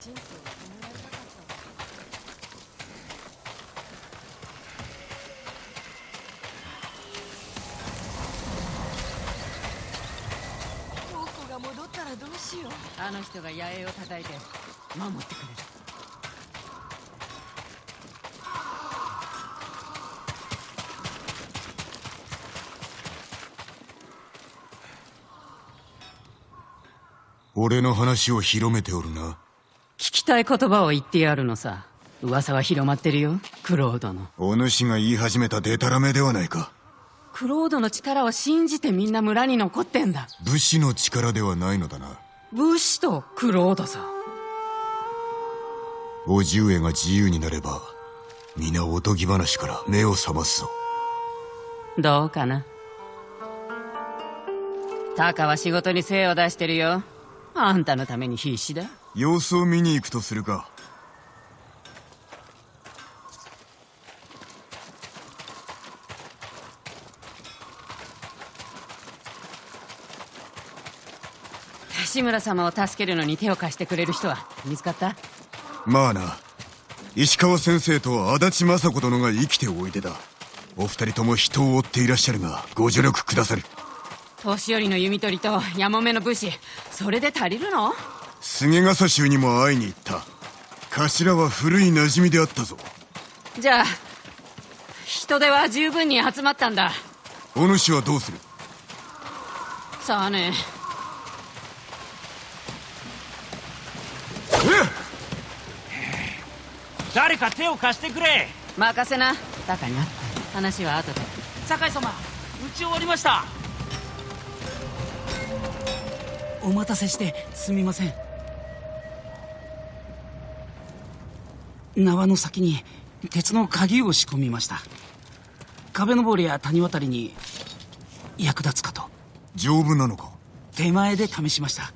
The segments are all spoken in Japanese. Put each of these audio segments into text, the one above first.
人生を止められなかったわ僕が戻ったらどうしようあの人が野営を叩いて守ってくれる俺の話を広めておるな。たい言葉を言ってやるのさ。噂は広まってるよ。クロードの。お主が言い始めたデタラメではないか。クロードの力を信じてみんな村に残ってんだ。武士の力ではないのだな。武士とクロードさ。叔父上が自由になれば皆おとぎ話から目を覚ますぞ。どうかな。タカは仕事に精を出してるよ。あんたのために必死だ様子を見に行くとするか。志村様を助けるのに手を貸してくれる人は見つかった？まあな。石川先生と足立雅子殿が生きておいでだ。お二人とも人を追っていらっしゃるがご助力くださる。年寄りの弓取りとやもめの武士それで足りるの？菅笠衆にも会いに行った。頭は古い馴染みであったぞ。じゃあ人手は十分に集まったんだ。お主はどうする？さあね。誰か手を貸してくれ。任せな。タカに会った。話は後で。酒井様。打ち終わりました。お待たせしてすみません縄の先に鉄の鍵を仕込みました。壁登りや谷渡りに役立つかと。丈夫なのか？手前で試しました。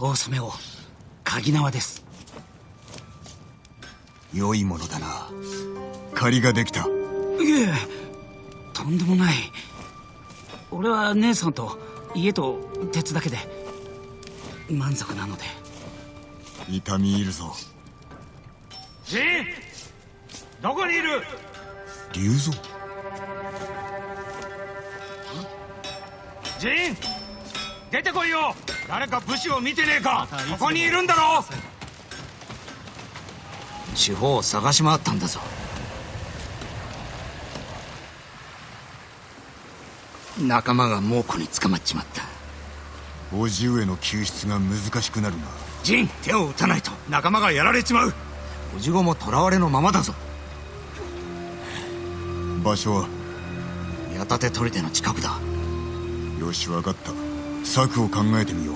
大染を鍵縄です。良いものだな。借りができた。いえとんでもない。俺は姉さんと家と鉄だけで満足なので。痛み入るぞジン。どこにいる？龍蔵。ジン。出てこいよ。誰か武士を見てねえか。ここにいるんだろ。四方を探し回ったんだぞ。仲間が猛虎に捕まっちまった。叔父上の救出が難しくなるな。ジン手を打たないと。仲間がやられちまうおじごも囚われのままだぞ。場所は？矢立砦の近くだ。よし分かった。策を考えてみよう。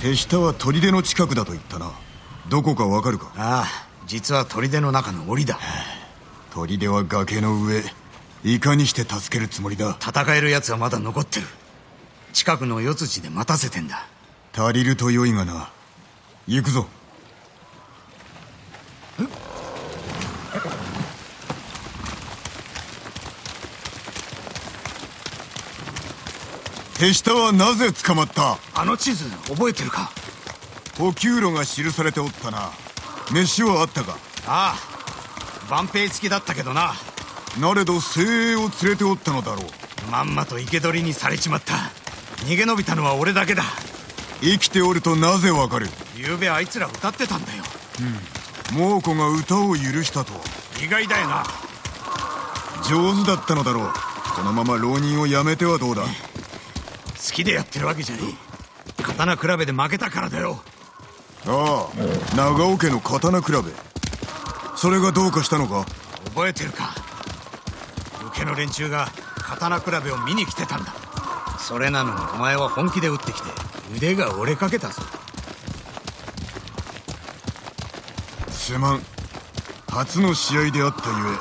手下は砦の近くだと言ったな。どこかわかるか？ああ実は砦の中の檻だ。砦は崖の上。いかにして助けるつもりだ？戦える奴はまだ残ってる。近くの四辻で待たせてんだ。足りると良いがな。行くぞ。手下はなぜ捕まった？あの地図覚えてるか？補給路が記されておったな飯はあったか？ああ万平付きだったけどな。なれど精鋭を連れておったのだろう。まんまと生け捕りにされちまった。逃げ延びたのは俺だけだ。生きておるとなぜわかる？昨べあいつら歌ってたんだよ。猛虎が歌を許したと意外だよな。上手だったのだろう。このまま浪人をやめてはどうだ？好きでやってるわけじゃねえ。刀比べで負けたからだよああ長尾家の刀比べ。それがどうかしたのか？覚えてるか？受けの連中が刀比べを見に来てたんだ。それなのにお前は本気で打ってきて腕が折れかけたぞ。すまん。初の試合であったゆえ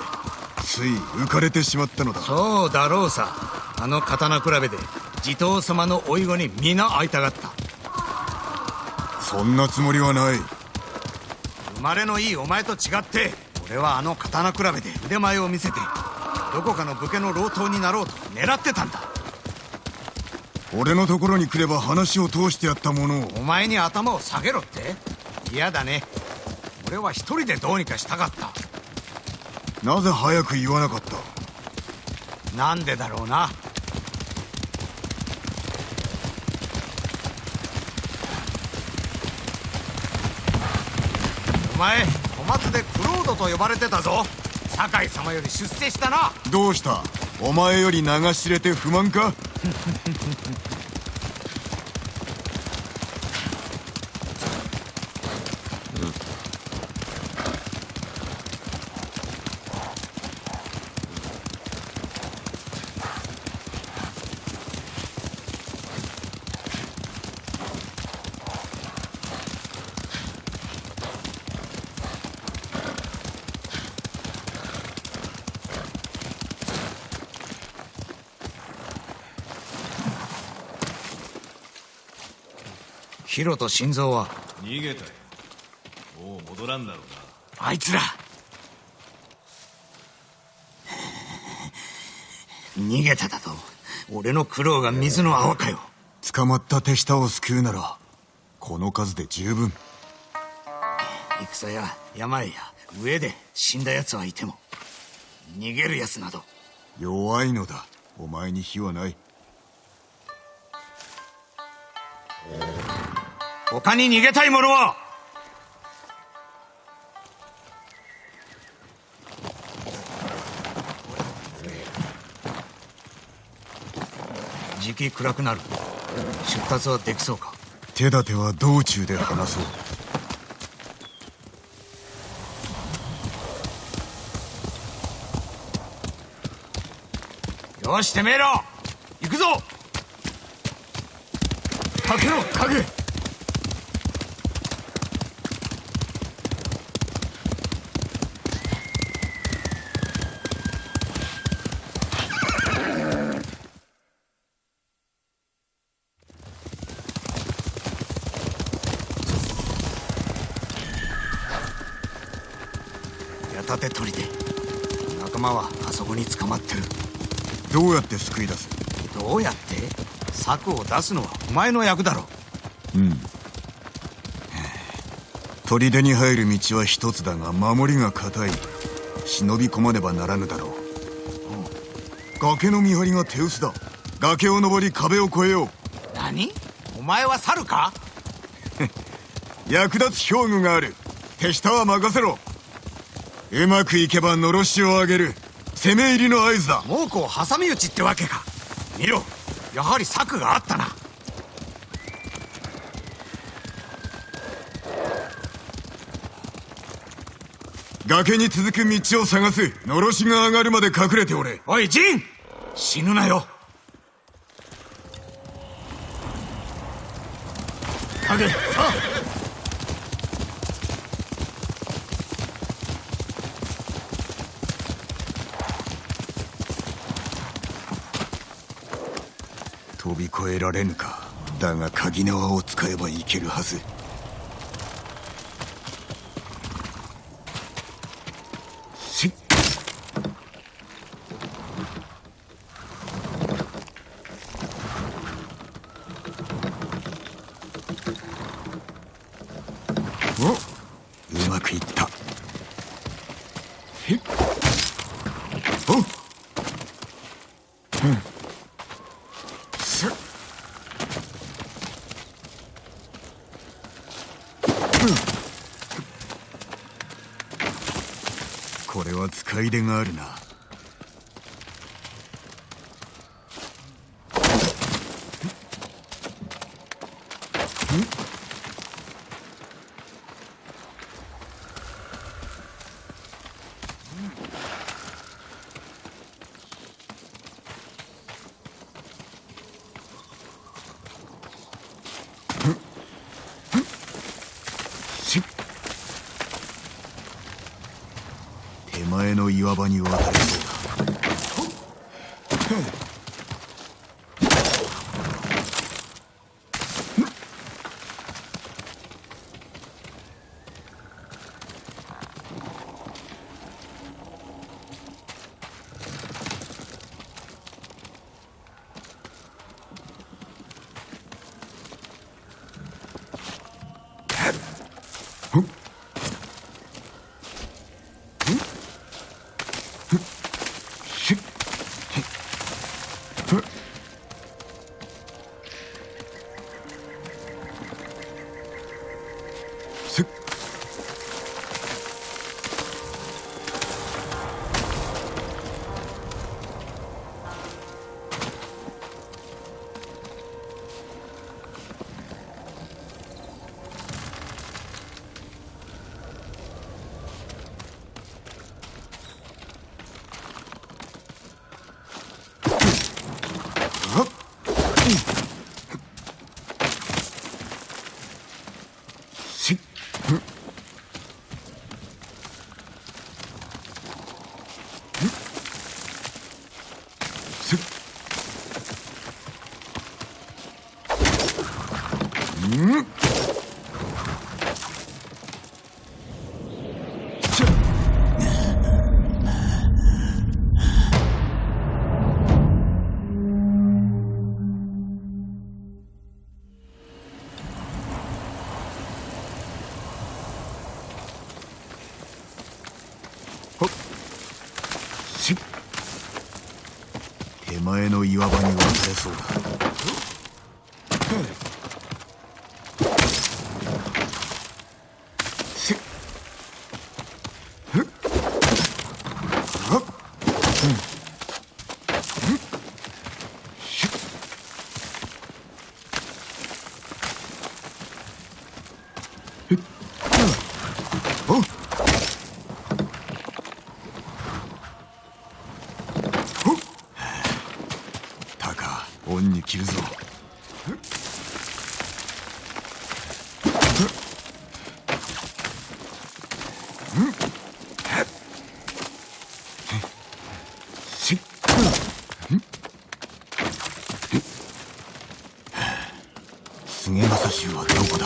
つい浮かれてしまったのだ。そうだろうさ。あの刀比べで地頭様の甥子に皆会いたがったそんなつもりはない。生まれのいいお前と違って俺はあの刀比べで腕前を見せてどこかの武家の老頭になろうと狙ってたんだ。俺のところに来れば話を通してやったもの。をお前に頭を下げろって？嫌だね。俺は一人でどうにかしたかった。なぜ早く言わなかった？なんでだろうな前小松でクロードと呼ばれてたぞ。酒井様より出世したな。どうした？お前より流し入れて不満か？ヒロと心臓は？逃げたよもう戻らんだろうな。あいつら。逃げただと俺の苦労が水の泡かよ。捕まった手下を救うならこの数で十分。戦や病や上で死んだ奴はいても逃げる奴など。弱いのだ。お前に非はない他に逃げたい者は時期暗くなる。出立はできそうか。手立ては道中で話そう。よしてめえら行くぞ。かけろ影矢立て取りで。仲間はあそこに捕まってる。どうやって救い出す？どうやって？策を出すのはお前の役だろ。うん。砦に入る道は一つだが守りが固い。忍び込まねばならぬだろう、崖の見張りが手薄だ。崖を登り壁を越えよう。何？お前は猿か？役立つ兵具がある。手下は任せろうまくいけばのろしを上げる。攻め入りの合図だ。猛虎を挟み撃ちってわけか。見ろ。やはり策があったな。崖に続く道を探す。のろしが上がるまで隠れておれ。おいジン！死ぬなよ。影さあ飛び越えられぬか。だが鍵縄を使えばいけるはず。し。っおうまくいったひっおっすっこれは使い出があるなっ手前の岩場に渡る。せっ手前の岩場に渡れそうだしふっはっうんうんしふっうんおっほったか恩に着るぞ。菅正衆はどこだ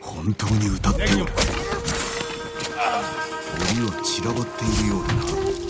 本当に歌っ？ておる檻は散らばっ？ているようだな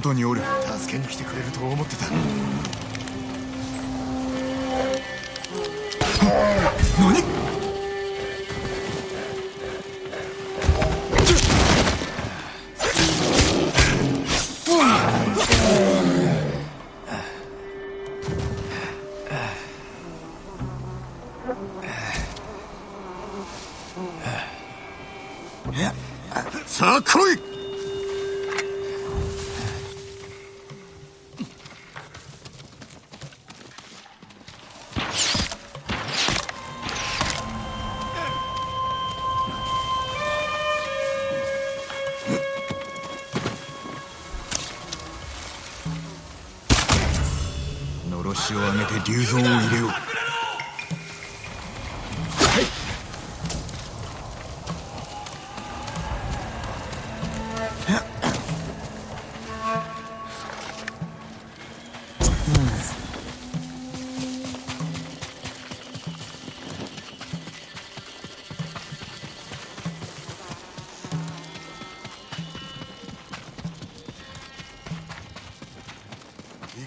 外におる。助けに来てくれると思ってた。何？足を上げて竜蔵を入れよう。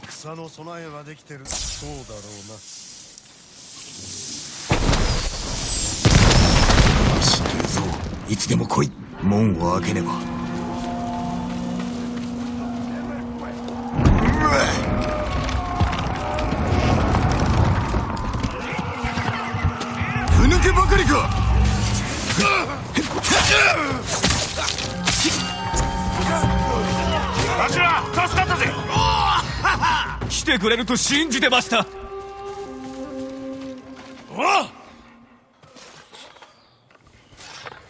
戦の備えはできてる。そうだろうな。よし竜蔵いつでも来い。門を開けねばてくれると信じてました。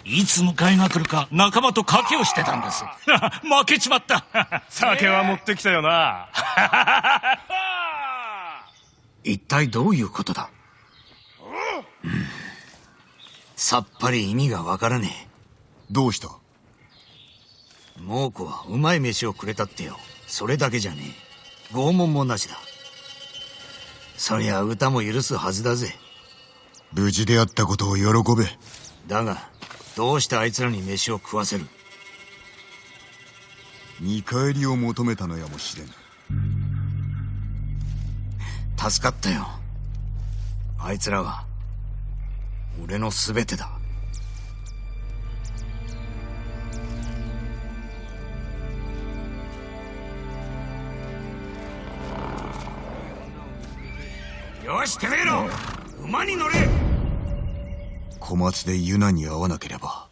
いつ迎えが来るか仲間と賭けをしてたんです。負けちまった。酒は持ってきたよな。一体どういうことだ、う。んさっぱり意味がわからねどうした？え猛虎はうまい飯をくれたってよ。それだけじゃねえ拷問もなしだ。そりゃ歌も許すはずだぜ。無事であったことを喜べ。だがどうしてあいつらに飯を食わせる？見返りを求めたのやもしれん助かったよ。あいつらは俺の全てだよしてめえら。馬に乗れ。小松でユナに会わなければ。